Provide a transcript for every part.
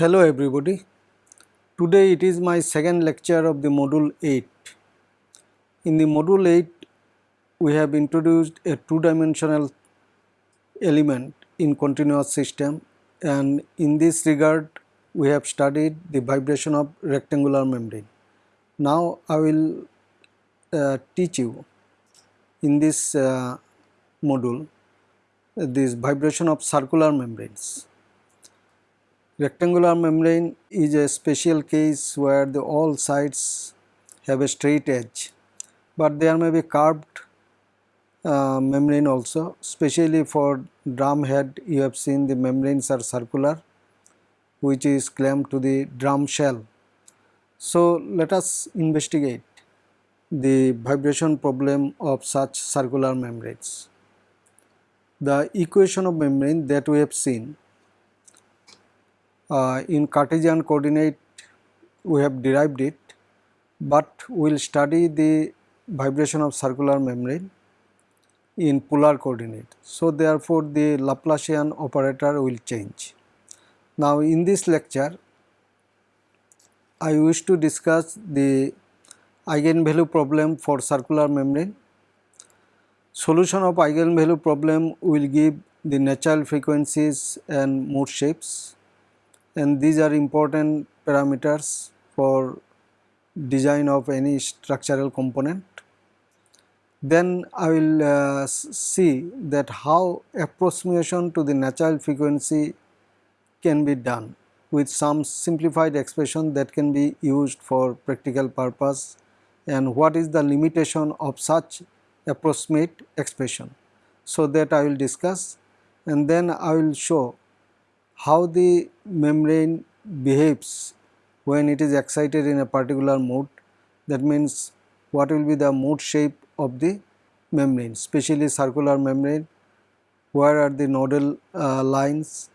Hello everybody. Today it is my second lecture of the module 8. In the module 8 we have introduced a two dimensional element in continuous system and in this regard we have studied the vibration of rectangular membrane. Now I will uh, teach you in this uh, module uh, this vibration of circular membranes. Rectangular membrane is a special case where the all sides have a straight edge, but there may be curved uh, membrane also especially for drum head you have seen the membranes are circular which is clamped to the drum shell. So, let us investigate the vibration problem of such circular membranes. The equation of membrane that we have seen uh, in Cartesian coordinate we have derived it, but we will study the vibration of circular membrane in polar coordinate. So, therefore, the Laplacian operator will change. Now, in this lecture I wish to discuss the eigenvalue problem for circular membrane. Solution of eigenvalue problem will give the natural frequencies and mode shapes and these are important parameters for design of any structural component. Then I will uh, see that how approximation to the natural frequency can be done with some simplified expression that can be used for practical purpose and what is the limitation of such approximate expression. So, that I will discuss and then I will show how the membrane behaves when it is excited in a particular mode that means what will be the mode shape of the membrane especially circular membrane where are the nodal uh, lines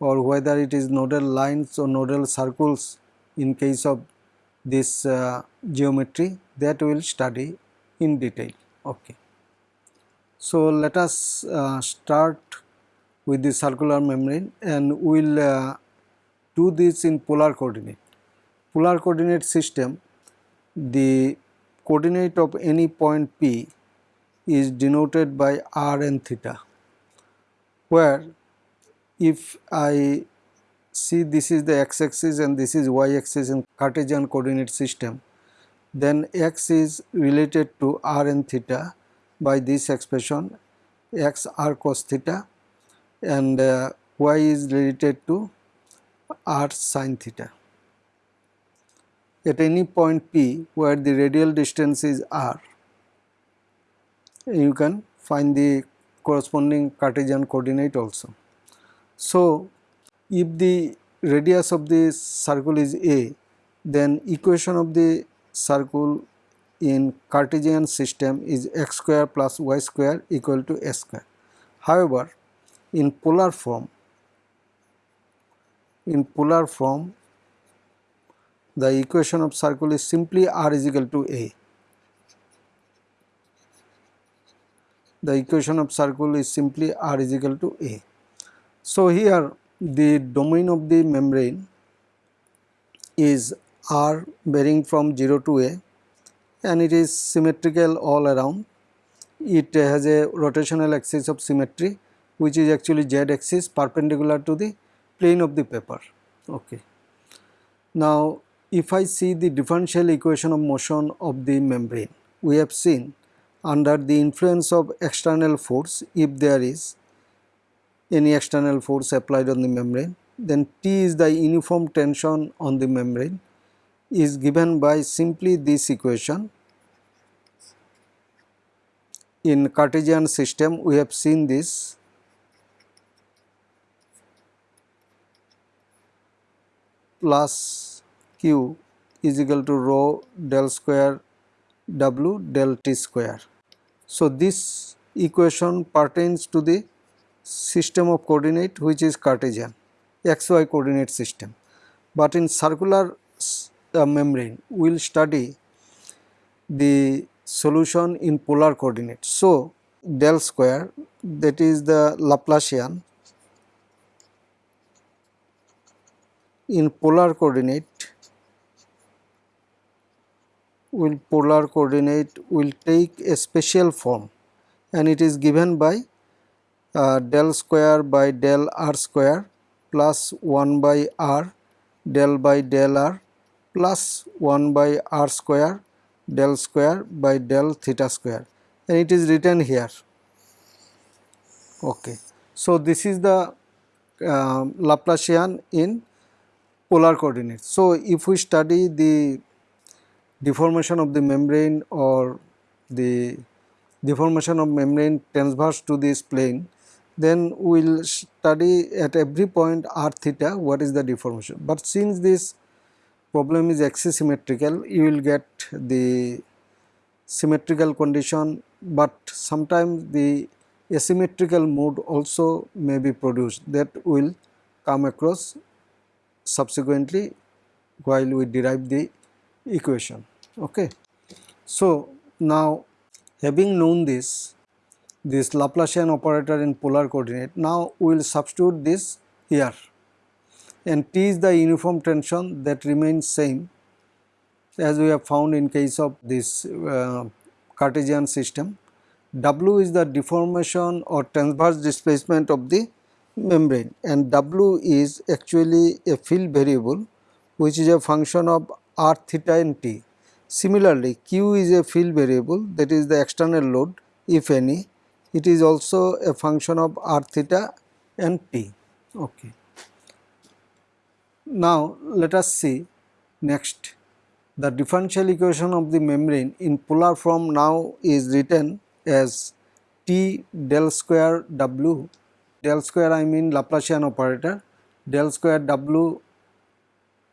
or whether it is nodal lines or nodal circles in case of this uh, geometry that we will study in detail. Okay. So, let us uh, start with the circular membrane and we will uh, do this in polar coordinate. Polar coordinate system the coordinate of any point P is denoted by r and theta where if I see this is the x axis and this is y axis in Cartesian coordinate system then x is related to r and theta by this expression x r cos theta and uh, y is related to r sin theta. At any point p where the radial distance is r you can find the corresponding Cartesian coordinate also. So, if the radius of the circle is a then equation of the circle in Cartesian system is x square plus y square equal to a square. However, in polar form in polar form the equation of circle is simply r is equal to a. The equation of circle is simply r is equal to a. So, here the domain of the membrane is r varying from 0 to a and it is symmetrical all around. It has a rotational axis of symmetry which is actually z axis perpendicular to the plane of the paper. Okay. Now, if I see the differential equation of motion of the membrane, we have seen under the influence of external force if there is any external force applied on the membrane then T is the uniform tension on the membrane is given by simply this equation. In Cartesian system we have seen this plus q is equal to rho del square w del t square. So, this equation pertains to the system of coordinate which is Cartesian xy coordinate system. But in circular uh, membrane we will study the solution in polar coordinate. So, del square that is the Laplacian in polar coordinate will polar coordinate will take a special form and it is given by uh, del square by del r square plus 1 by r del by del r plus 1 by r square del square by del theta square and it is written here. Okay. So, this is the uh, Laplacian in polar coordinates. So, if we study the deformation of the membrane or the deformation of membrane transverse to this plane, then we will study at every point r theta what is the deformation. But since this problem is axisymmetrical, you will get the symmetrical condition, but sometimes the asymmetrical mode also may be produced that will come across subsequently while we derive the equation. Okay. So, now having known this, this Laplacian operator in polar coordinate, now we will substitute this here and T is the uniform tension that remains same as we have found in case of this uh, Cartesian system. W is the deformation or transverse displacement of the membrane and W is actually a field variable which is a function of r theta and t. Similarly, Q is a field variable that is the external load if any. It is also a function of r theta and t. Okay. Now, let us see next the differential equation of the membrane in polar form now is written as T del square W, del square I mean Laplacian operator, del square W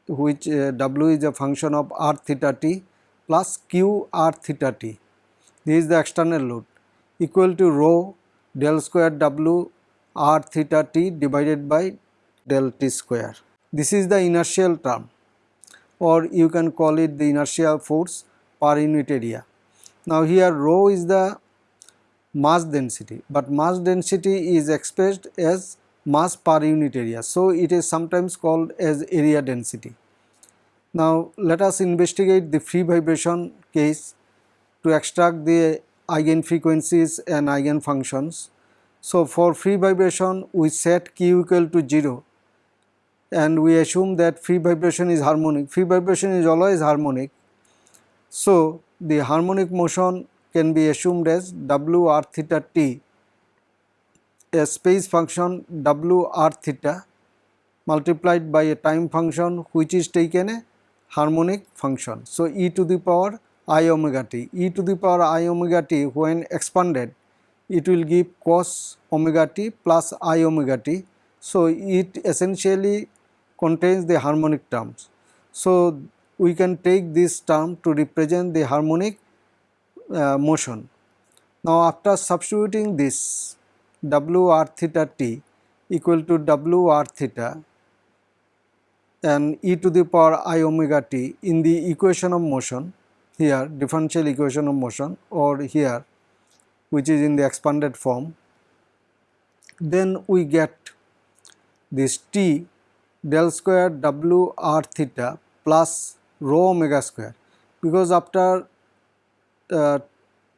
which uh, W is a function of r theta t plus q r theta t. This is the external load equal to rho del square W r theta t divided by del t square. This is the inertial term or you can call it the inertial force per unit area. Now here rho is the mass density, but mass density is expressed as mass per unit area. So it is sometimes called as area density. Now let us investigate the free vibration case to extract the eigen frequencies and eigen functions. So for free vibration we set q equal to 0 and we assume that free vibration is harmonic. Free vibration is always harmonic. So, the harmonic motion can be assumed as w r theta t a space function w r theta multiplied by a time function which is taken a harmonic function. So, e to the power i omega t, e to the power i omega t when expanded it will give cos omega t plus i omega t. So, it essentially contains the harmonic terms. So, we can take this term to represent the harmonic uh, motion. Now, after substituting this w r theta t equal to w r theta and e to the power i omega t in the equation of motion here differential equation of motion or here which is in the expanded form then we get this t del square w r theta plus rho omega square because after uh,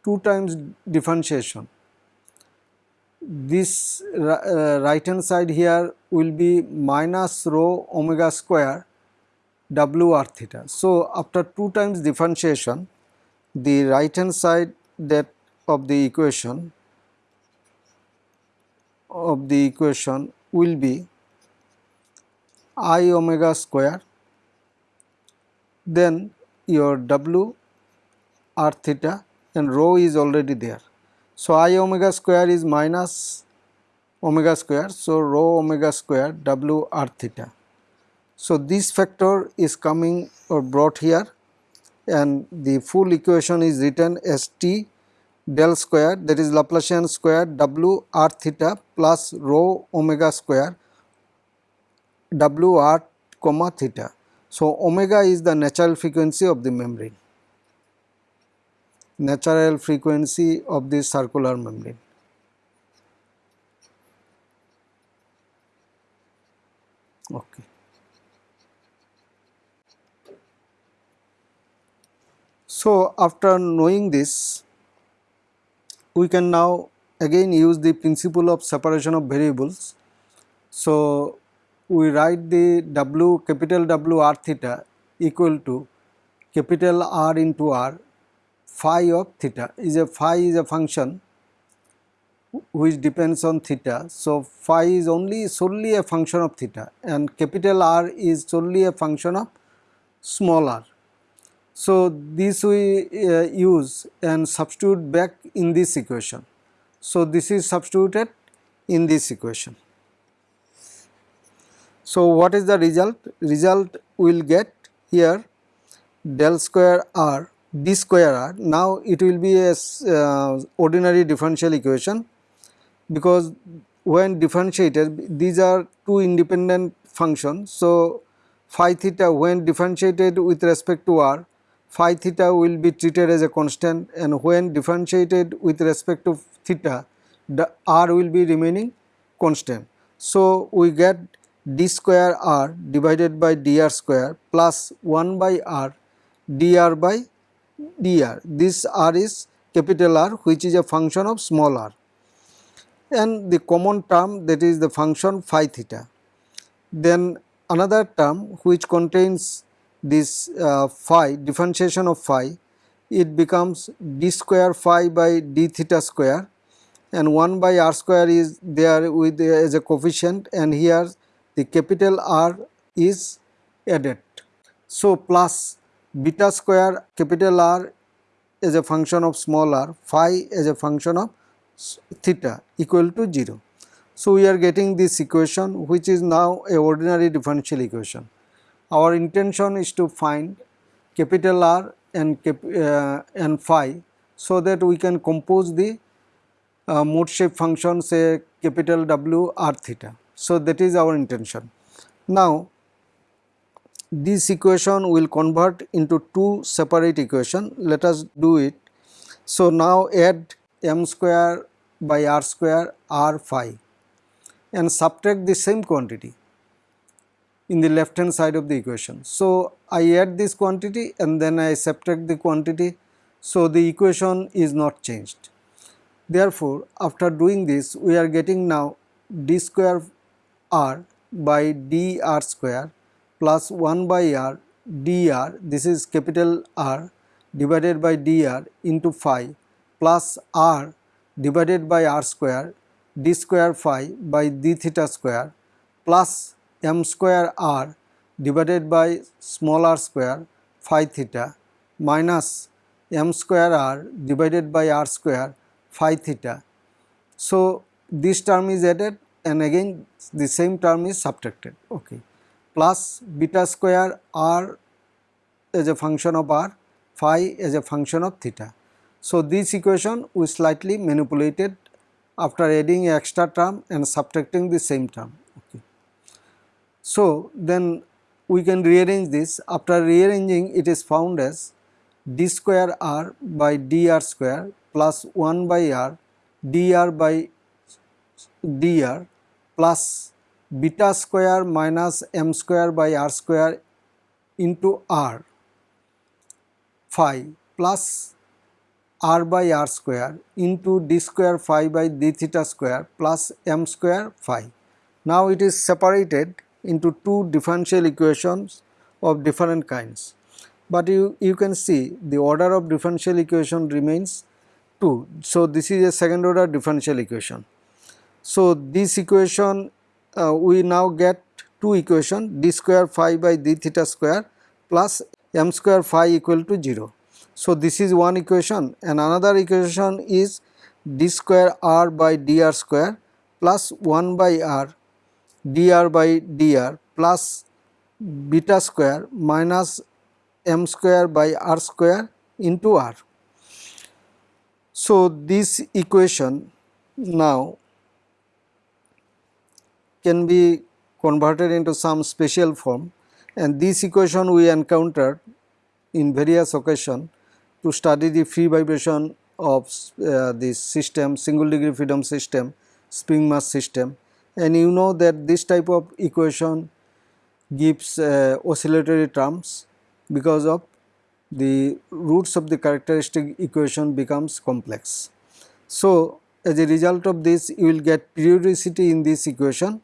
2 times differentiation this uh, right hand side here will be minus rho omega square w r theta. So, after 2 times differentiation the right hand side that of the equation of the equation will be i omega square then your w r theta and rho is already there. So, i omega square is minus omega square. So, rho omega square w r theta. So, this factor is coming or brought here and the full equation is written as t del square that is Laplacian square w r theta plus rho omega square w r comma theta. So, omega is the natural frequency of the membrane, natural frequency of this circular membrane. Okay. So, after knowing this, we can now again use the principle of separation of variables. So, we write the W capital W r theta equal to capital R into R phi of theta is a phi is a function which depends on theta. So, phi is only solely a function of theta and capital R is solely a function of small r. So, this we uh, use and substitute back in this equation. So, this is substituted in this equation. So, what is the result? Result we will get here del square r d square r. Now, it will be a uh, ordinary differential equation because when differentiated these are two independent functions. So, phi theta when differentiated with respect to r phi theta will be treated as a constant and when differentiated with respect to theta the r will be remaining constant. So, we get d square r divided by dr square plus 1 by r dr by dr. This r is capital R which is a function of small r and the common term that is the function phi theta. Then another term which contains this uh, phi differentiation of phi it becomes d square phi by d theta square and 1 by r square is there with uh, as a coefficient and here the capital R is added. So, plus beta square capital R as a function of small r phi as a function of theta equal to 0. So, we are getting this equation which is now a ordinary differential equation. Our intention is to find capital R and, cap, uh, and phi so that we can compose the uh, mode shape function say capital W R theta. So, that is our intention. Now, this equation will convert into two separate equation. Let us do it. So, now add m square by r square r phi and subtract the same quantity in the left hand side of the equation. So, I add this quantity and then I subtract the quantity. So, the equation is not changed. Therefore, after doing this we are getting now d square r by d r square plus 1 by r dr this is capital R divided by dr into phi plus r divided by r square d square phi by d theta square plus m square r divided by small r square phi theta minus m square r divided by r square phi theta. So, this term is added and again the same term is subtracted okay plus beta square r as a function of r phi as a function of theta. So, this equation we slightly manipulated after adding extra term and subtracting the same term. Okay. So, then we can rearrange this after rearranging it is found as d square r by dr square plus 1 by r dr by dr plus beta square minus m square by r square into r phi plus r by r square into d square phi by d theta square plus m square phi. Now it is separated into two differential equations of different kinds. But you, you can see the order of differential equation remains 2. So this is a second order differential equation. So this equation uh, we now get two equation d square phi by d theta square plus m square phi equal to 0. So, this is one equation and another equation is d square r by dr square plus 1 by r dr by dr plus beta square minus m square by r square into r. So, this equation now can be converted into some special form. And this equation we encountered in various occasion to study the free vibration of uh, this system single degree freedom system spring mass system. And you know that this type of equation gives uh, oscillatory terms because of the roots of the characteristic equation becomes complex. So, as a result of this you will get periodicity in this equation,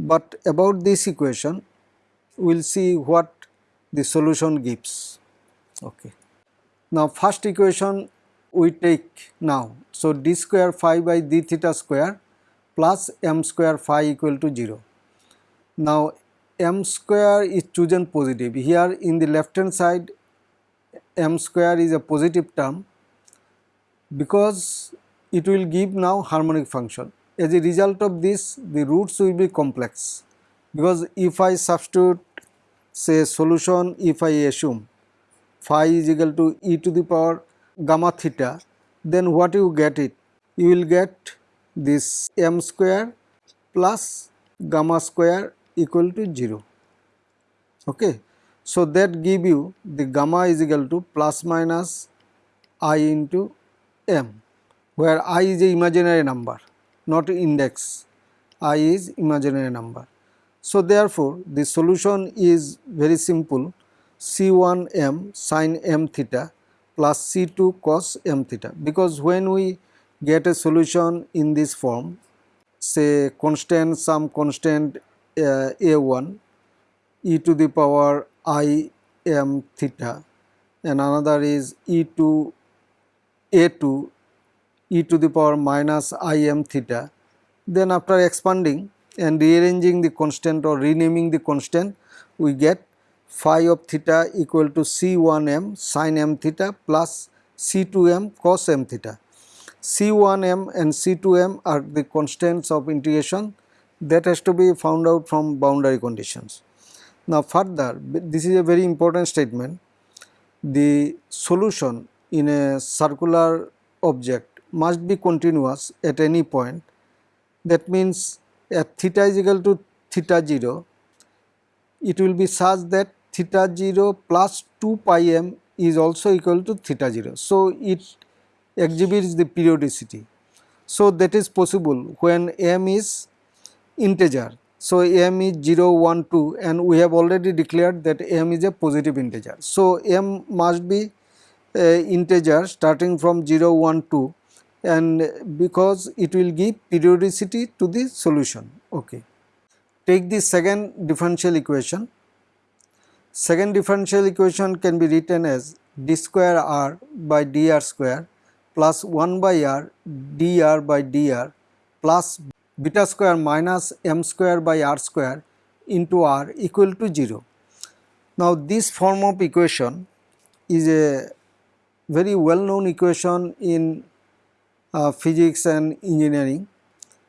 but about this equation we will see what the solution gives. Okay. Now, first equation we take now. So, d square phi by d theta square plus m square phi equal to 0. Now, m square is chosen positive. Here in the left hand side m square is a positive term because it will give now harmonic function. As a result of this the roots will be complex. Because if I substitute say solution if I assume phi is equal to e to the power gamma theta then what you get it? You will get this m square plus gamma square equal to 0 okay? So that give you the gamma is equal to plus minus i into m where i is a imaginary number not index i is imaginary number. So therefore the solution is very simple. C1 m sin m theta plus c2 cos m theta. Because when we get a solution in this form say constant some constant uh, a1 e to the power i m theta and another is e to a2 e to the power minus i m theta then after expanding and rearranging the constant or renaming the constant we get phi of theta equal to c1m sin m theta plus c2m cos m theta. c1m and c2m are the constants of integration that has to be found out from boundary conditions. Now further this is a very important statement the solution in a circular object must be continuous at any point that means at theta is equal to theta 0 it will be such that theta 0 plus 2 pi m is also equal to theta 0. So, it exhibits the periodicity. So, that is possible when m is integer. So, m is 0, 1, 2 and we have already declared that m is a positive integer. So, m must be a integer starting from 0, 1, 2 and because it will give periodicity to the solution. Okay. Take the second differential equation. Second differential equation can be written as d square r by dr square plus 1 by r dr by dr plus beta square minus m square by r square into r equal to 0. Now this form of equation is a very well known equation in physics and engineering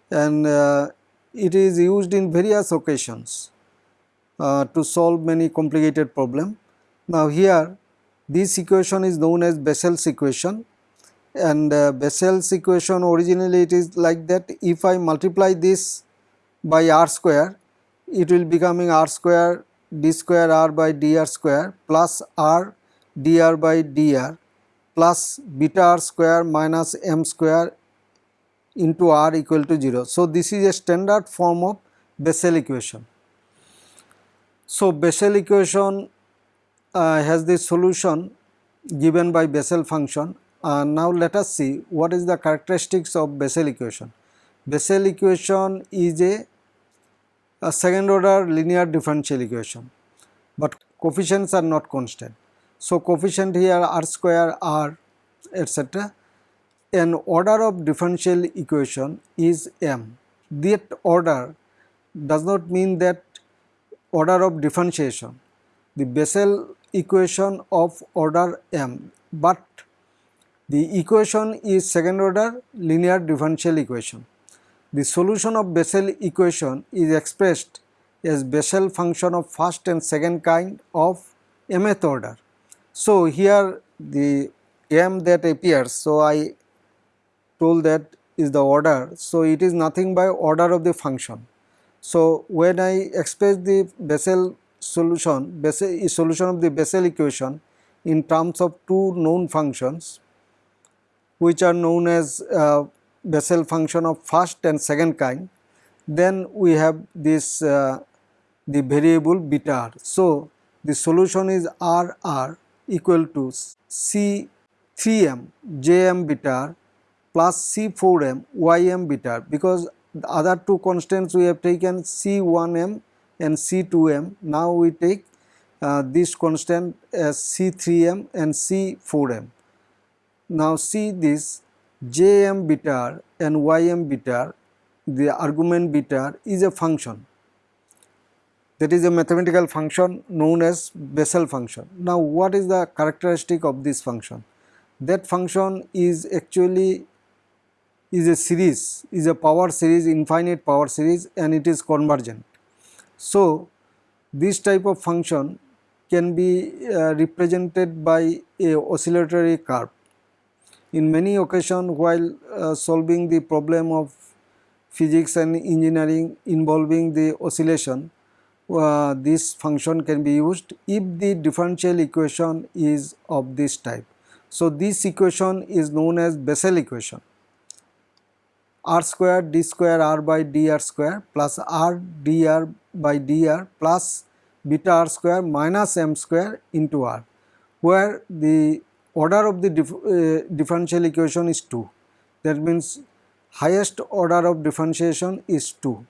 and uh, it is used in various occasions uh, to solve many complicated problem. Now here this equation is known as Bessel's equation and uh, Bessel's equation originally it is like that if I multiply this by r square it will becoming r square d square r by dr square plus r dr by dr plus beta r square minus m square into r equal to 0. So, this is a standard form of Bessel equation. So, Bessel equation uh, has the solution given by Bessel function. Uh, now, let us see what is the characteristics of Bessel equation. Bessel equation is a, a second order linear differential equation, but coefficients are not constant. So, coefficient here r square r etc. An order of differential equation is m. That order does not mean that order of differentiation. The Bessel equation of order m, but the equation is second order linear differential equation. The solution of Bessel equation is expressed as Bessel function of first and second kind of mth order. So, here the m that appears, so I told that is the order. So, it is nothing by order of the function. So, when I express the Bessel solution, Bessel solution of the Bessel equation in terms of two known functions which are known as uh, Bessel function of first and second kind, then we have this uh, the variable beta r. So, the solution is r r equal to C3m Jm beta r plus C4m Ym beta r because the other two constants we have taken C1m and C2m. Now we take uh, this constant as C3m and C4m. Now see this Jm beta r and Ym beta r, the argument beta r is a function that is a mathematical function known as Bessel function. Now what is the characteristic of this function? That function is actually is a series, is a power series, infinite power series and it is convergent. So this type of function can be uh, represented by a oscillatory curve. In many occasions while uh, solving the problem of physics and engineering involving the oscillation, uh, this function can be used if the differential equation is of this type. So, this equation is known as Bessel equation. R square d square r by dr square plus r dr by dr plus beta r square minus m square into r where the order of the dif uh, differential equation is 2 that means highest order of differentiation is 2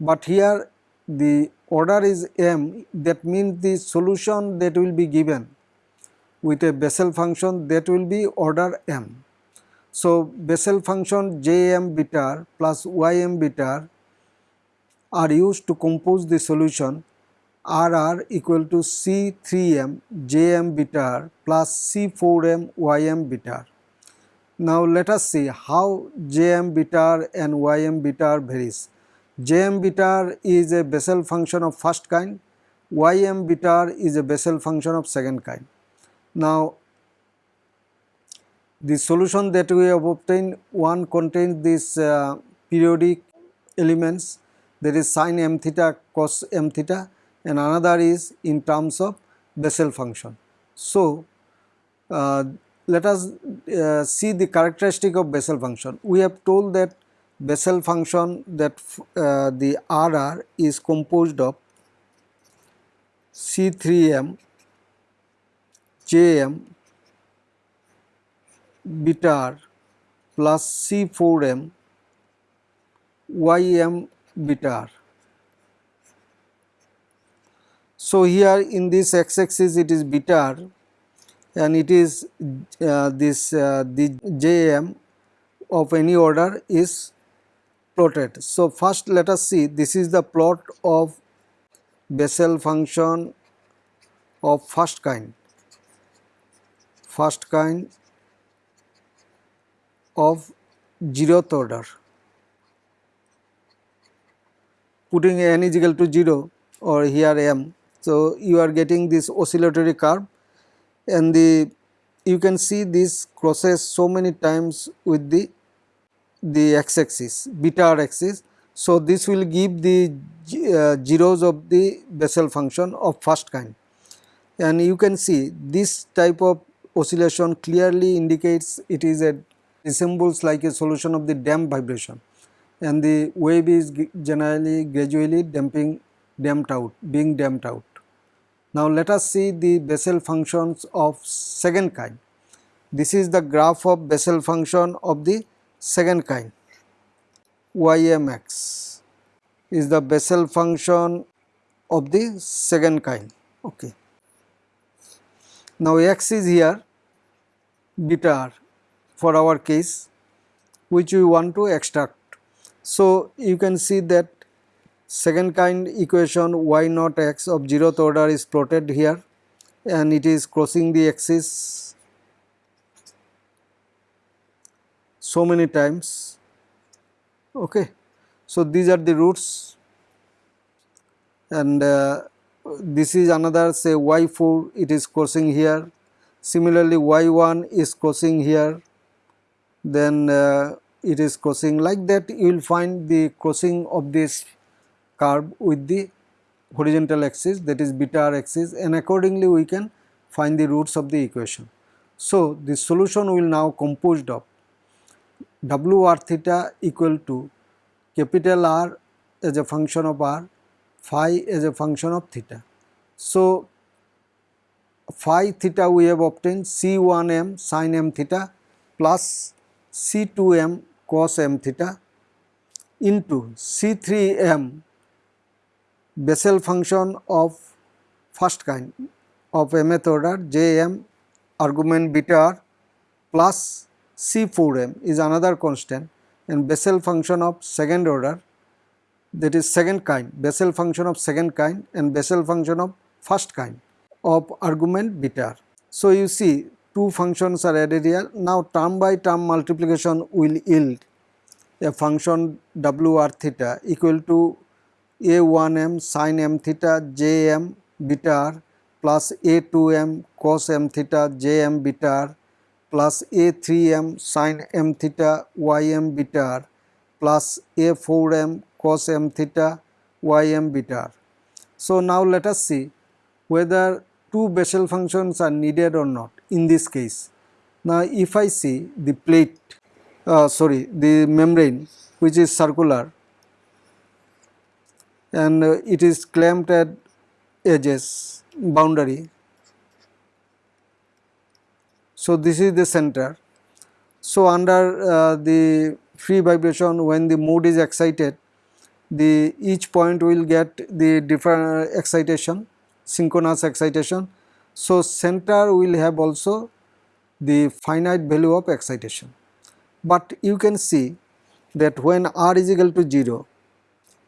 but here the order is m that means the solution that will be given with a Bessel function that will be order m. So, Bessel function Jm beta plus Ym beta are used to compose the solution Rr equal to C3m Jm beta r plus C4m Ym beta r. Now let us see how Jm beta r and Ym beta r varies. Jm beta is a Bessel function of first kind, Ym beta is a Bessel function of second kind. Now the solution that we have obtained one contains these uh, periodic elements that is sine m theta cos m theta and another is in terms of Bessel function. So, uh, let us uh, see the characteristic of Bessel function. We have told that Bessel function that uh, the RR is composed of C3m Jm beta r plus C4m Ym beta r. So, here in this x axis it is beta r and it is uh, this uh, the Jm of any order is plotted. So, first let us see this is the plot of Bessel function of first kind, first kind of zeroth order. Putting n is equal to 0 or here m. So, you are getting this oscillatory curve and the you can see this crosses so many times with the the x axis beta r axis. So, this will give the uh, zeros of the Bessel function of first kind and you can see this type of oscillation clearly indicates it is a resembles like a solution of the damp vibration and the wave is generally gradually damping damped out being damped out. Now let us see the Bessel functions of second kind. This is the graph of Bessel function of the second kind ymx is the Bessel function of the second kind. Okay. Now x is here beta r for our case which we want to extract. So you can see that second kind equation y naught x of zeroth order is plotted here and it is crossing the axis so many times. Okay. So these are the roots. And uh, this is another say y4 it is crossing here. Similarly y1 is crossing here. Then uh, it is crossing like that. You will find the crossing of this curve with the horizontal axis that is beta r axis and accordingly we can find the roots of the equation. So, the solution will now composed of w r theta equal to capital R as a function of r, phi as a function of theta. So, phi theta we have obtained C1m sin m theta plus C2m cos m theta into C3m Bessel function of first kind of mth order Jm argument beta r plus C4m is another constant and Bessel function of second order that is second kind Bessel function of second kind and Bessel function of first kind of argument beta. So, you see two functions are added here now term by term multiplication will yield a function w r theta equal to a1m sin m theta jm beta r plus a2m cos m theta jm beta r plus a3m sin m theta ym beta plus a4m cos m theta ym beta. So, now let us see whether two Bessel functions are needed or not in this case. Now, if I see the plate uh, sorry the membrane which is circular and uh, it is clamped at edges boundary. So, this is the center. So, under uh, the free vibration when the mode is excited the each point will get the different excitation synchronous excitation. So, center will have also the finite value of excitation, but you can see that when r is equal to 0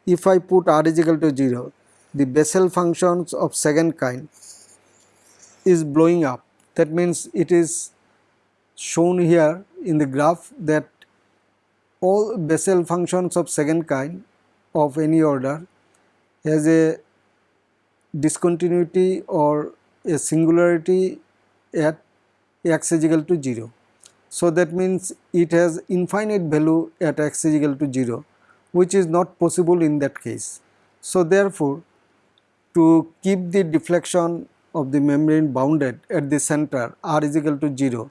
if I put r is equal to 0 the Bessel functions of second kind is blowing up that means it is shown here in the graph that all Bessel functions of second kind of any order has a discontinuity or a singularity at x is equal to 0. So, that means it has infinite value at x is equal to 0 which is not possible in that case. So, therefore, to keep the deflection of the membrane bounded at the center r is equal to 0,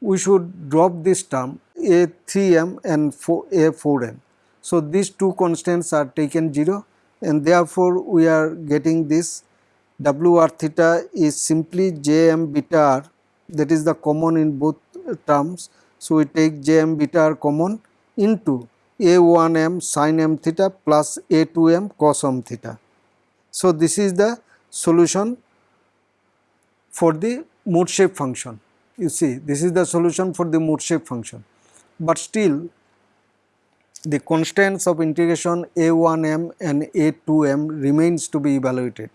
we should drop this term a 3m and 4, a 4m. So, these two constants are taken 0 and therefore, we are getting this w r theta is simply j m beta r that is the common in both terms. So, we take j m beta r common into a 1 m sin m theta plus a 2 m cos m theta. So, this is the solution for the mode shape function. You see this is the solution for the mode shape function, but still the constants of integration a1m and a2m remains to be evaluated.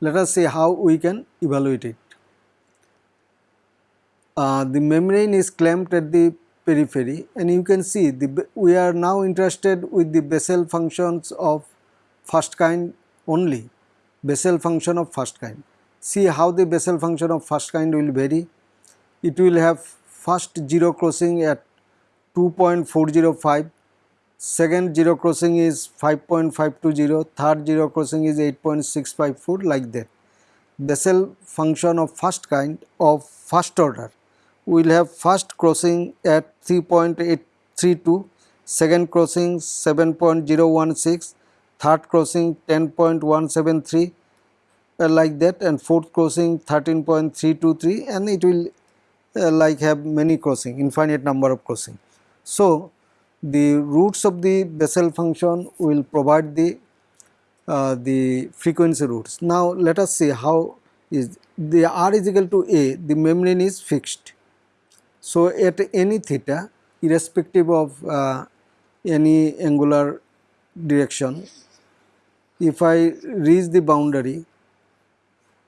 Let us see how we can evaluate it. Uh, the membrane is clamped at the periphery and you can see the, we are now interested with the Bessel functions of first kind only, Bessel function of first kind. See how the Bessel function of first kind will vary. It will have first zero crossing at 2.405 second zero crossing is 5.520, third zero crossing is 8.654 like that. Bessel function of first kind of first order will have first crossing at 3.832, second crossing 7.016, third crossing 10.173 uh, like that and fourth crossing 13.323 and it will uh, like have many crossing infinite number of crossing. So, the roots of the Bessel function will provide the uh, the frequency roots. Now, let us see how is the r is equal to a the membrane is fixed. So, at any theta irrespective of uh, any angular direction if I reach the boundary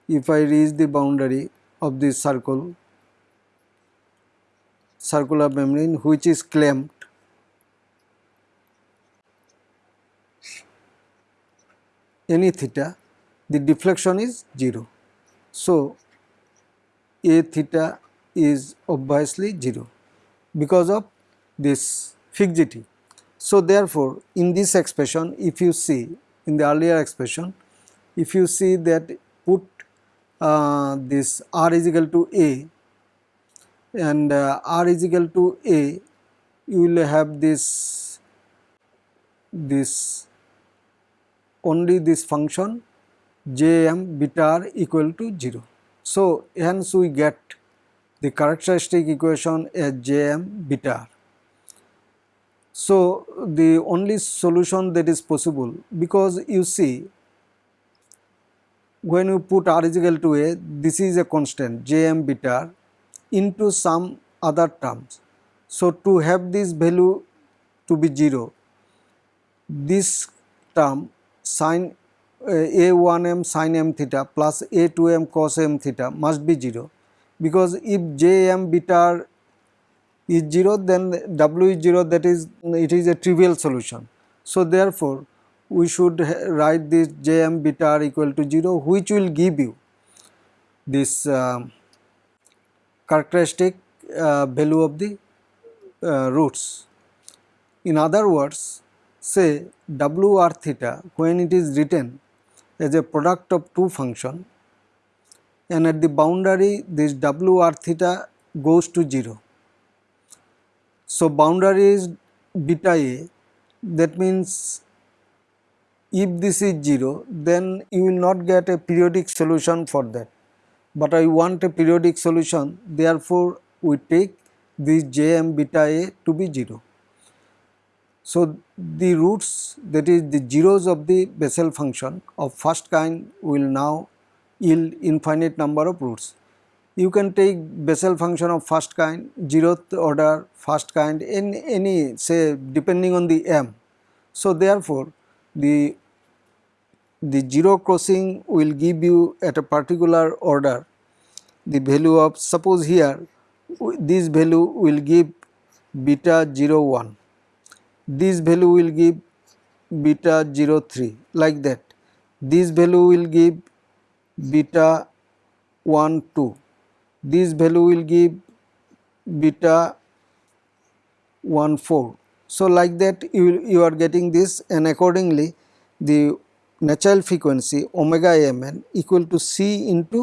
if I reach the boundary of this circle circular membrane which is clamped any theta the deflection is 0. So, a theta is obviously 0 because of this fixity. So, therefore, in this expression if you see in the earlier expression if you see that put uh, this r is equal to a and uh, r is equal to a you will have this this only this function j m beta r equal to 0 So hence we get the characteristic equation as Jm beta r. So the only solution that is possible because you see when you put r is equal to a this is a constant Jm beta into some other terms. So to have this value to be 0 this term sin uh, a1m sin m theta plus a2m cos m theta must be 0 because if jm beta is 0 then w is 0 that is it is a trivial solution. So therefore we should write this jm beta r equal to 0 which will give you this uh, characteristic uh, value of the uh, roots. In other words say w r theta when it is written as a product of two function and at the boundary this w r theta goes to 0. So, boundary is beta a that means if this is 0 then you will not get a periodic solution for that, but I want a periodic solution therefore, we take this j m beta a to be 0. So, the roots that is the zeros of the Bessel function of first kind will now yield infinite number of roots. You can take Bessel function of first kind, zeroth order, first kind in any say depending on the m. So, therefore, the the zero crossing will give you at a particular order the value of suppose here this value will give beta 0 1 this value will give beta 0 03 like that. This value will give beta 1 2 this value will give beta 1 4 so like that you, you are getting this and accordingly the natural frequency omega mn equal to c into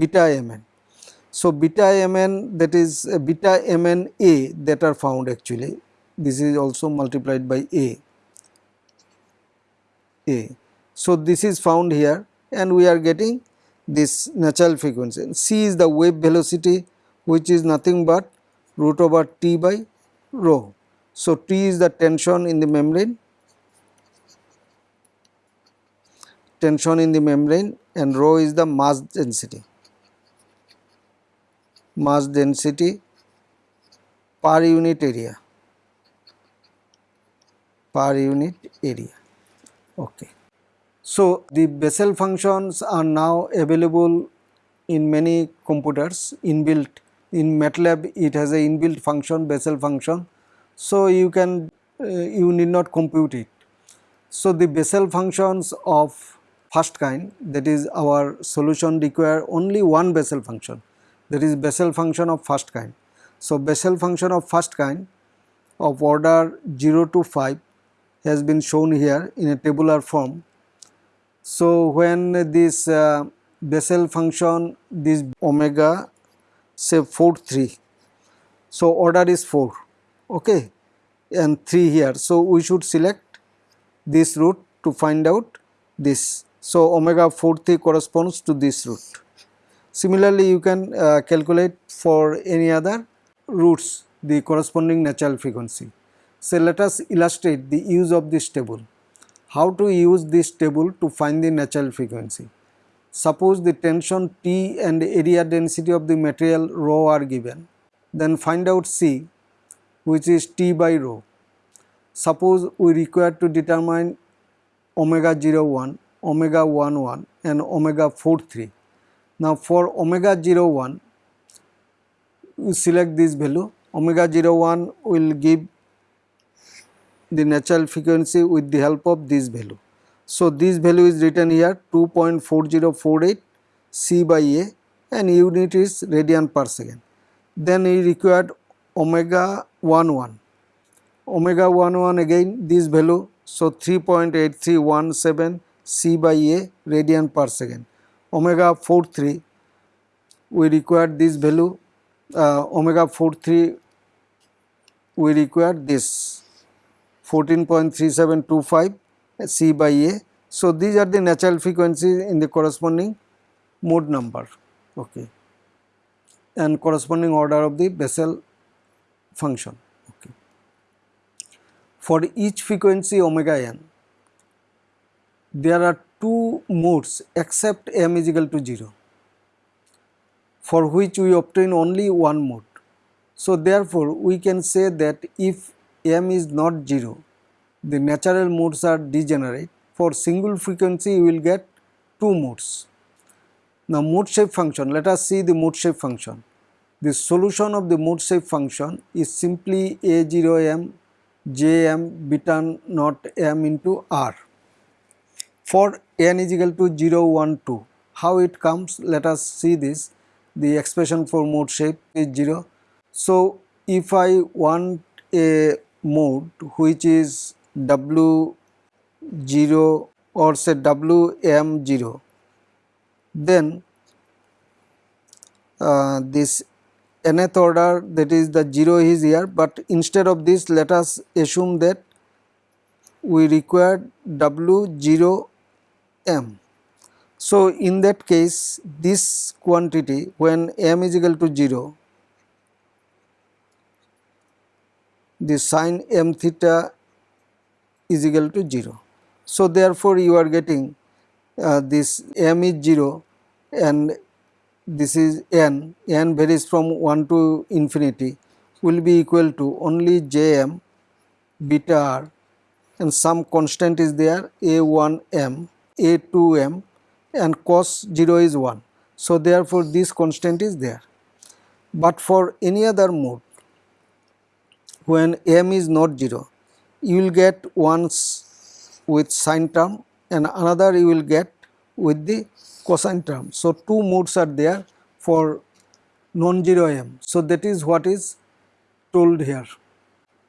beta mn so beta mn that is uh, beta mn a that are found actually this is also multiplied by A. A. So, this is found here and we are getting this natural frequency. C is the wave velocity which is nothing but root over T by rho. So, T is the tension in the membrane, tension in the membrane and rho is the mass density, mass density per unit area per unit area. Okay. So, the Bessel functions are now available in many computers inbuilt in MATLAB it has a inbuilt function Bessel function. So, you can uh, you need not compute it. So, the Bessel functions of first kind that is our solution require only one Bessel function that is Bessel function of first kind. So, Bessel function of first kind of order 0 to 5 has been shown here in a tabular form. So, when this uh, Bessel function this omega say 4 3. So, order is 4 okay and 3 here. So, we should select this root to find out this. So, omega 4 3 corresponds to this root. Similarly, you can uh, calculate for any other roots the corresponding natural frequency. So, let us illustrate the use of this table. How to use this table to find the natural frequency. Suppose the tension T and area density of the material rho are given, then find out C which is T by rho. Suppose we require to determine omega 01, omega 11 and omega 4 3. Now for omega 0 01, we select this value, omega 0 01 will give the natural frequency with the help of this value. So, this value is written here 2.4048 C by A and unit is radian per second. Then we required omega 11, omega 11 again this value so 3.8317 C by A radian per second. Omega 43 we require this value uh, omega 43 we require this 14.3725 C by A. So, these are the natural frequencies in the corresponding mode number. okay and corresponding order of the Bessel function okay for each frequency omega n there are two modes except m is equal to 0 for which we obtain only one mode. So, therefore, we can say that if m is not 0 the natural modes are degenerate for single frequency you will get two modes. Now, mode shape function let us see the mode shape function. The solution of the mode shape function is simply a0m jm beta naught m into r for n is equal to 0, 1, 2. How it comes? Let us see this. The expression for mode shape is 0. So, if I want a mode which is W 0 or say W M 0, then uh, this nth order that is the 0 is here, but instead of this let us assume that we require W 0 m. So, in that case this quantity when m is equal to 0 the sine m theta is equal to 0. So, therefore, you are getting uh, this m is 0 and this is n, n varies from 1 to infinity will be equal to only jm beta r and some constant is there a1 m a2m and cos 0 is 1. So, therefore, this constant is there. But for any other mode when m is not 0 you will get once with sine term and another you will get with the cosine term. So, two modes are there for non-zero m. So, that is what is told here.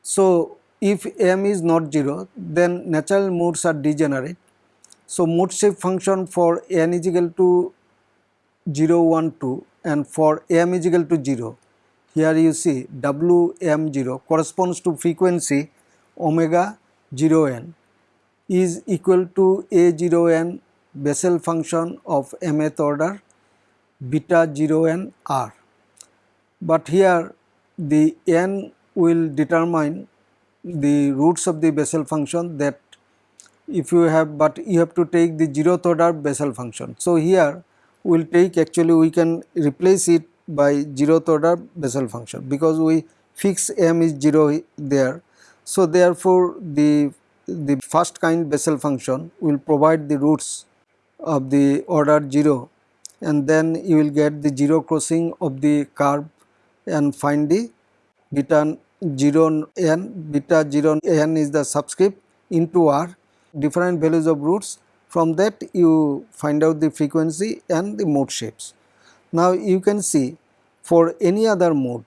So, if m is not 0 then natural modes are degenerate so, mode shape function for n is equal to 0, 1, 2 and for m is equal to 0. Here you see W m 0 corresponds to frequency omega 0 n is equal to a 0 n Bessel function of mth order beta 0 n r. But here the n will determine the roots of the Bessel function that if you have but you have to take the zeroth order Bessel function. So, here we will take actually we can replace it by zeroth order Bessel function because we fix m is 0 there. So, therefore, the the first kind Bessel function will provide the roots of the order 0 and then you will get the 0 crossing of the curve and find the beta 0 n beta 0 n is the subscript into r different values of roots. From that you find out the frequency and the mode shapes. Now you can see for any other mode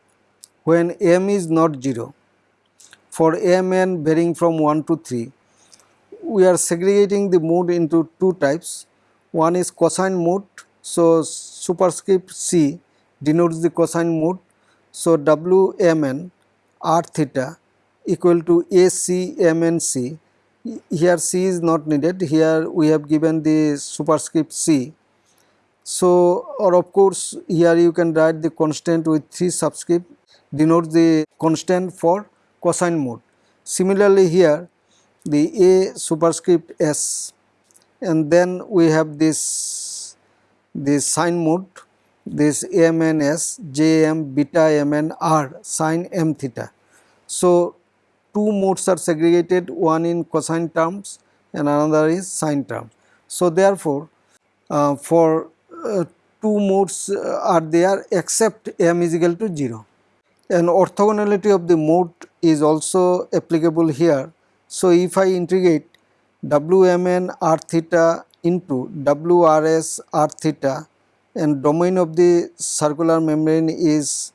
when m is not 0 for mn varying from 1 to 3 we are segregating the mode into two types. One is cosine mode. So superscript c denotes the cosine mode. So wmn r theta equal to acmnc here C is not needed here we have given the superscript C. So or of course here you can write the constant with 3 subscript denotes the constant for cosine mode. Similarly here the A superscript S and then we have this this sine mode this AMNS JM beta m and R sine M theta. So two modes are segregated one in cosine terms and another is sine terms. So, therefore, uh, for uh, two modes uh, are there except m is equal to 0 and orthogonality of the mode is also applicable here. So, if I integrate Wmn r theta into Wrs r theta and domain of the circular membrane is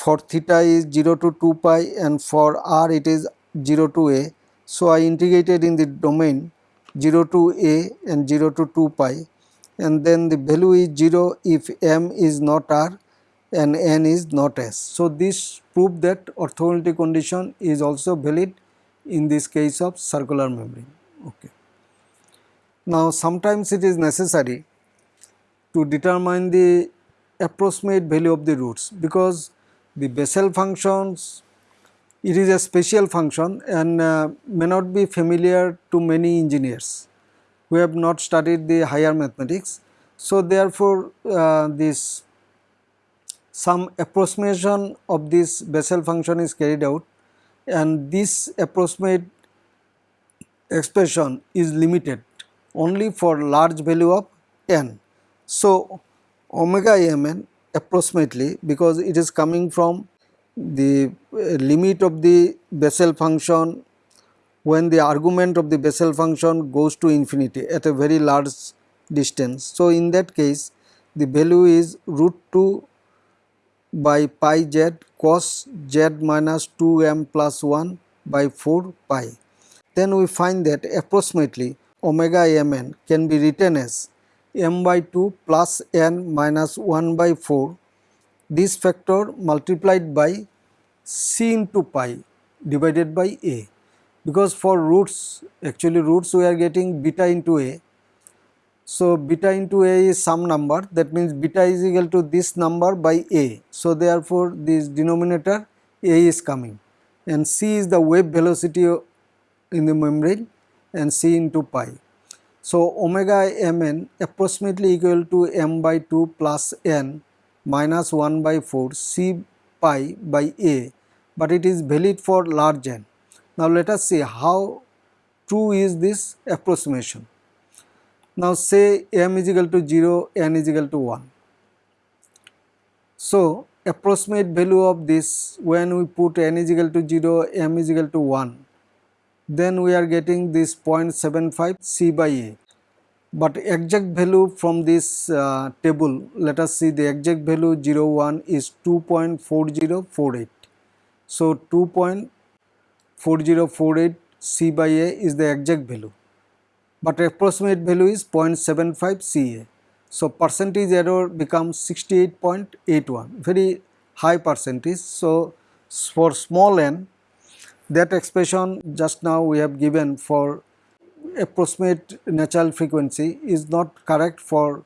for theta is 0 to 2 pi and for r it is 0 to a. So, I integrated in the domain 0 to a and 0 to 2 pi and then the value is 0 if m is not r and n is not s. So, this prove that orthogonality condition is also valid in this case of circular membrane. Okay. Now, sometimes it is necessary to determine the approximate value of the roots because the Bessel functions it is a special function and uh, may not be familiar to many engineers who have not studied the higher mathematics. So, therefore, uh, this some approximation of this Bessel function is carried out and this approximate expression is limited only for large value of n. So, omega mn approximately because it is coming from the uh, limit of the Bessel function when the argument of the Bessel function goes to infinity at a very large distance. So, in that case the value is root 2 by pi z cos z minus 2 m plus 1 by 4 pi. Then we find that approximately omega mn can be written as m by 2 plus n minus 1 by 4 this factor multiplied by c into pi divided by a because for roots actually roots we are getting beta into a. So, beta into a is some number that means beta is equal to this number by a. So, therefore, this denominator a is coming and c is the wave velocity in the membrane and c into pi. So, omega mn approximately equal to m by 2 plus n minus 1 by 4 c pi by a but it is valid for large n. Now let us see how true is this approximation. Now say m is equal to 0, n is equal to 1. So approximate value of this when we put n is equal to 0, m is equal to 1 then we are getting this 0.75 c by a. But exact value from this uh, table let us see the exact value 01 is 2.4048 so 2.4048 c by a is the exact value. But approximate value is 0.75 ca so percentage error becomes 68.81 very high percentage. So for small n that expression just now we have given for approximate natural frequency is not correct for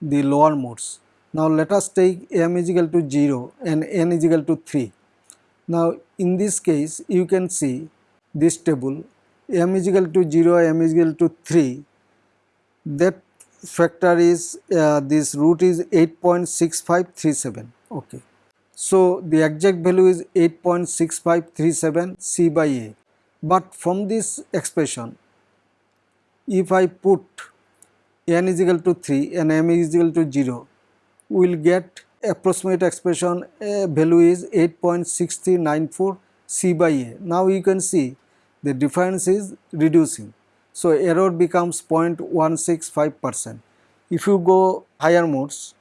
the lower modes. Now let us take m is equal to 0 and n is equal to 3. Now in this case you can see this table m is equal to 0, m is equal to 3 that factor is uh, this root is 8.6537 okay. So the exact value is 8.6537 c by a but from this expression if I put n is equal to 3 and m is equal to 0, we will get approximate expression value is 8.6394 C by A. Now you can see the difference is reducing. So error becomes 0.165 percent. If you go higher modes,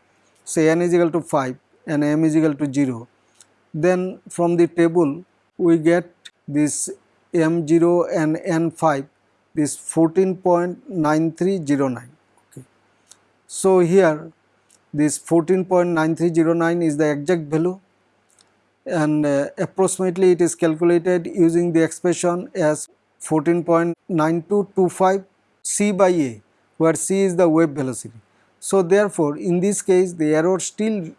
say n is equal to 5 and m is equal to 0, then from the table we get this m0 and n5 this 14.9309 okay. So here this 14.9309 is the exact value and uh, approximately it is calculated using the expression as 14.9225 c by a where c is the wave velocity. So therefore in this case the error still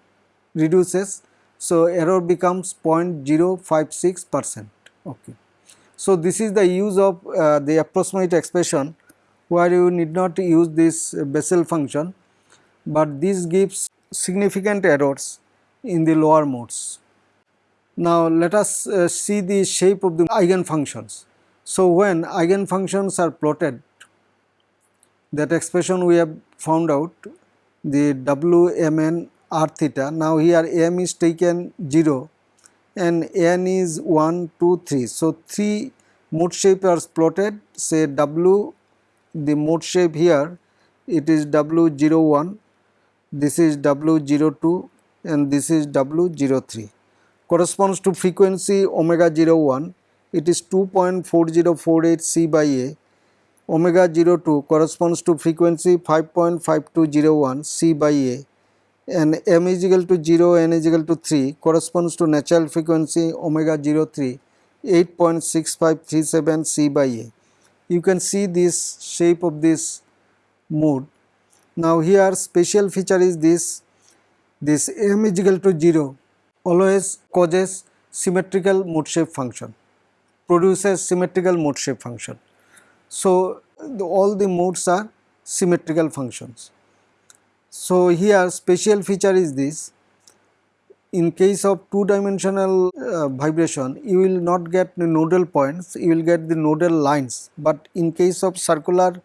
reduces so error becomes 0.056 percent okay. So, this is the use of uh, the approximate expression where you need not use this Bessel function, but this gives significant errors in the lower modes. Now, let us uh, see the shape of the eigenfunctions. So, when eigenfunctions are plotted, that expression we have found out the Wmn r theta. Now, here m is taken 0 and n is 1, 2, 3. So, 3 mode shape are plotted. Say W the mode shape here it is W01, this is W02 and this is W03 corresponds to frequency omega 01 it is 2.4048 C by A. Omega 02 corresponds to frequency 5.5201 C by A and m is equal to 0 n is equal to 3 corresponds to natural frequency omega 03 8.6537 c by a. You can see this shape of this mode. Now here special feature is this this m is equal to 0 always causes symmetrical mode shape function, produces symmetrical mode shape function. So, the, all the modes are symmetrical functions. So, here special feature is this in case of two dimensional uh, vibration you will not get the nodal points you will get the nodal lines but in case of circular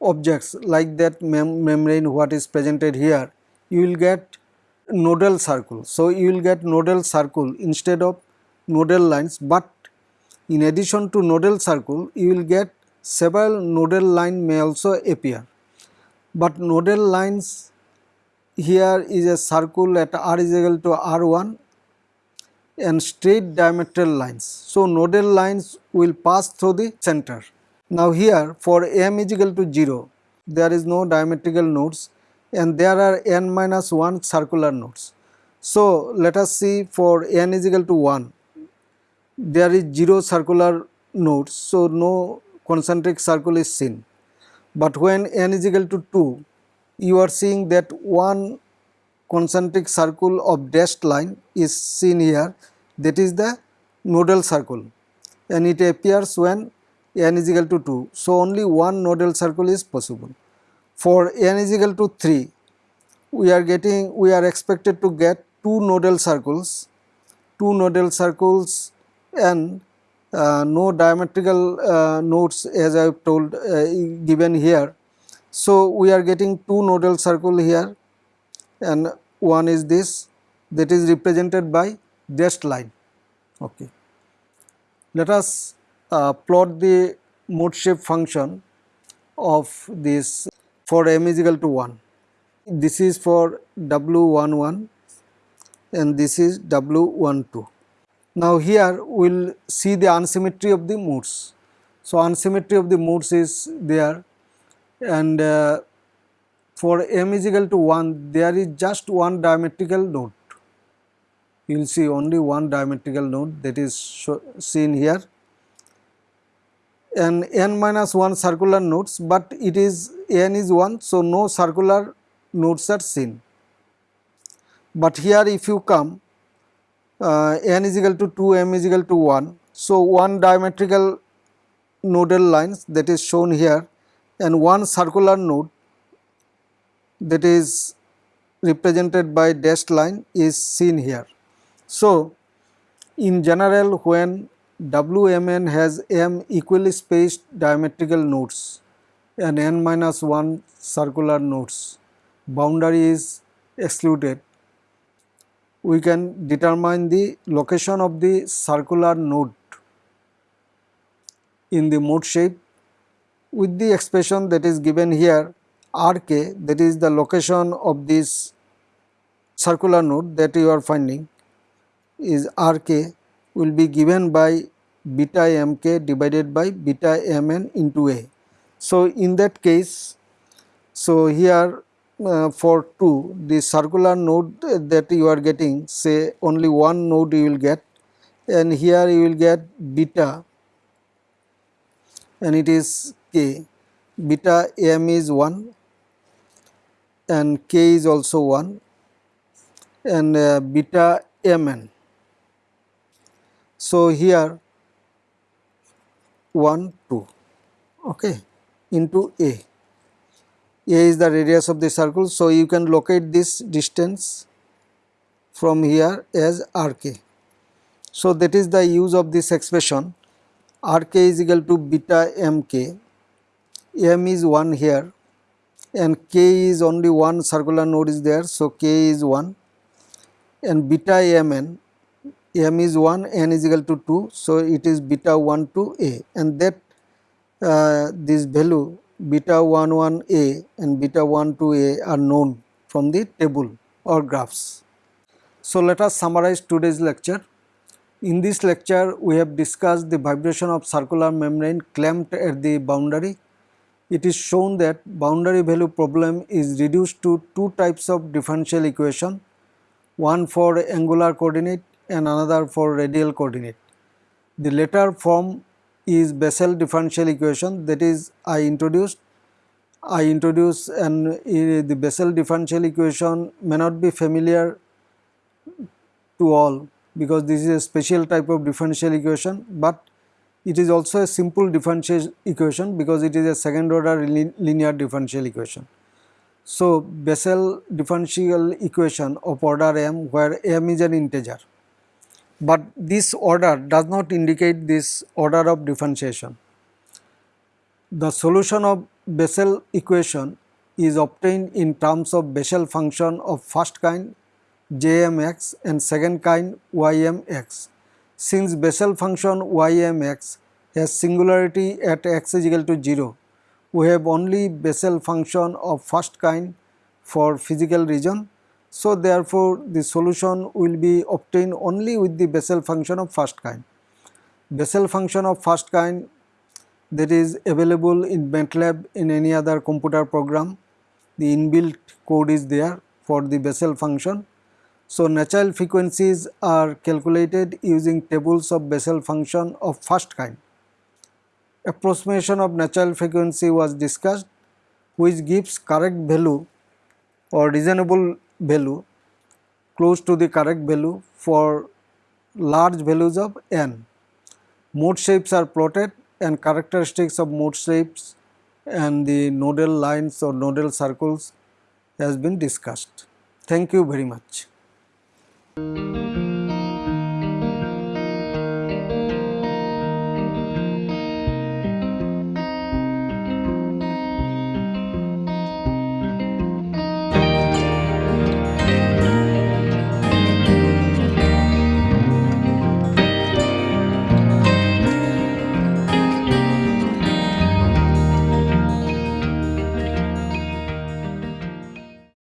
objects like that mem membrane what is presented here you will get nodal circle. So, you will get nodal circle instead of nodal lines, but in addition to nodal circle you will get several nodal line may also appear. But nodal lines here is a circle at r is equal to r1 and straight diametral lines. So, nodal lines will pass through the center. Now, here for m is equal to 0 there is no diametrical nodes and there are n minus 1 circular nodes. So, let us see for n is equal to 1 there is 0 circular nodes. So, no concentric circle is seen, but when n is equal to 2 you are seeing that one concentric circle of dashed line is seen here. That is the nodal circle. And it appears when n is equal to 2. So, only one nodal circle is possible. For n is equal to 3 we are getting we are expected to get two nodal circles two nodal circles and no diametrical uh, nodes as I have told uh, given here. So, we are getting two nodal circle here and one is this that is represented by dashed line. Okay. Let us uh, plot the mode shape function of this for m is equal to 1. This is for W11 and this is W12. Now here we will see the unsymmetry of the modes. So unsymmetry of the modes is there and uh, for m is equal to 1 there is just one diametrical node. You will see only one diametrical node that is seen here and n minus 1 circular nodes, but it is n is 1. So, no circular nodes are seen. But here if you come uh, n is equal to 2, m is equal to 1. So, one diametrical nodal lines that is shown here and one circular node that is represented by dashed line is seen here. So, in general when WMN has m equally spaced diametrical nodes and n minus 1 circular nodes. Boundary is excluded. We can determine the location of the circular node in the mode shape with the expression that is given here Rk that is the location of this circular node that you are finding is Rk will be given by beta mk divided by beta mn into a. So, in that case, so here uh, for 2 the circular node that you are getting say only one node you will get and here you will get beta and it is k beta m is 1 and k is also 1 and uh, beta mn. So, here 1 2 okay into a a is the radius of the circle. So you can locate this distance from here as rk so that is the use of this expression. Rk is equal to beta mk m is 1 here and k is only one circular node is there. So k is 1 and beta mn m is 1 n is equal to 2 so it is beta 1 to a and that uh, this value beta 1 1 a and beta 1 2 a are known from the table or graphs. So let us summarize today's lecture. In this lecture we have discussed the vibration of circular membrane clamped at the boundary. It is shown that boundary value problem is reduced to two types of differential equation, one for angular coordinate and another for radial coordinate. The latter form is Bessel differential equation that is I introduced I introduce and uh, the Bessel differential equation may not be familiar to all because this is a special type of differential equation, but it is also a simple differential equation because it is a second order linear differential equation. So, Bessel differential equation of order m where m is an integer, but this order does not indicate this order of differentiation. The solution of Bessel equation is obtained in terms of Bessel function of first kind jmx and second kind ymx. Since Bessel function ymx has singularity at x is equal to 0, we have only Bessel function of first kind for physical region. So, therefore, the solution will be obtained only with the Bessel function of first kind. Bessel function of first kind that is available in MATLAB in any other computer program. The inbuilt code is there for the Bessel function. So, natural frequencies are calculated using tables of Bessel function of first kind approximation of natural frequency was discussed which gives correct value or reasonable value close to the correct value for large values of n. Mode shapes are plotted and characteristics of mode shapes and the nodal lines or nodal circles has been discussed. Thank you very much.